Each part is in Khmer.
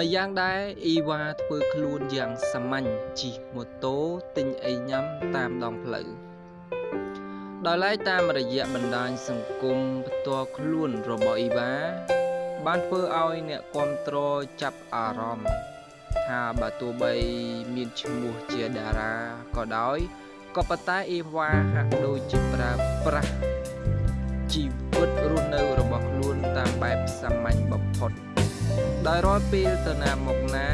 ម្យ៉ាងដែរអ៊ីវ៉ាធ្វើខ្លួនយ៉ាងសាមញ្ញជិះម៉ូតូទិញអីញ៉ាំតាមដងផ្លូវដោយឡែកតាមរយៈបណ្ដាញសង្គមផ្ទាល់ខ្លួនរបស់អ៊ីវ៉ាបានធ្វើឲ្យអ្នកគ្រប់គ្រងចាប់អារម្មណ៍ថាបើទោះបីមានឈ្មោះជាតារាក៏ដោយក៏ប៉ុន្តែអ៊ីវ៉ាហាក់ដូចជាប្រើប្រាស់ ដោយរាល់ពេលទៅណាមកណា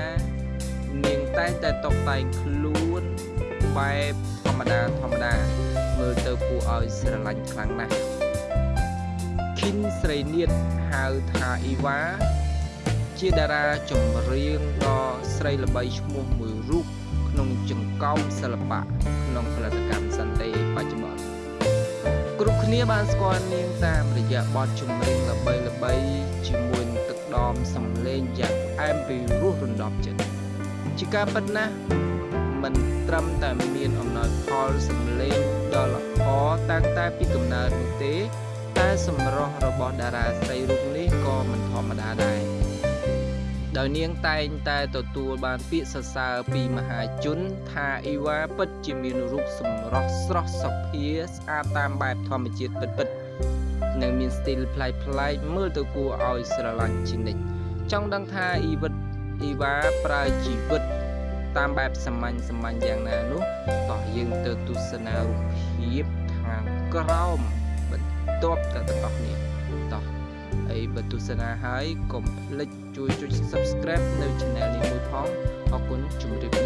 នាងតែងតែតុបតែងខ្លួនបែបធម្មតាធម្មតាមើលទៅគួរឲ្យស្រឡាញ់ខ្លាំងណាស់ឃីនស្រីនៀតហៅថាអ៊ីវ៉ាជាតារាចម្រៀងដ៏ស្រីល្បីឈ្មោះមួយរូបក្នុងចង្កោមសិល្បៈក្នុងផលិតកម្មសន្តិបច្ចុប្បន្នគ្រប់គ្នាបានស្គាល់នាងតាមរយៈបទចម្រៀងល្បីៗជាមួយនឹងទឹកដម សំឡេងយ៉ាងផ្អែមពីរោះរំដោះចិត្តជាការពិតណាស់មិនត្រឹមតែមានអំណោយផលសំឡេងដ៏ល្អតាំងតែពីកំណើតនោះទេ តែសម្រស់របស់តារាស្រីរូបនេះក៏មិនធម្មតាដែរដោយនាងតែងតែទទួលបានពាក្យសរសើរពីមហាជនថាអ៊ីវ៉ាពិតជាមានរូបសម្រស់ស្រស់សុភាស្អាតតាមបែបធម្មជាតិពិតៗនិងមានស្ទីលប្លែកៗមើលទៅគួរឲ្យស្រឡាញ់ជានិច្ច ចង់ដឹងថាអ៊ីវិតអ៊ីវ៉ាប្រើជីវិតតាមបែបសាមញ្ញសាមញ្ញយ៉ាងណានោះតោះយើងទៅទស្សនារូបភាពខាងក្រោមបន្ទាប់ទៅទាំងអស់គ្នាតោះហើយបើទស្សនាហើយកុំភ្លេចជួយចុច Subscribe នៅ Channel នេះមួយផងអរគុណជម្រាបលាជួបគ្នា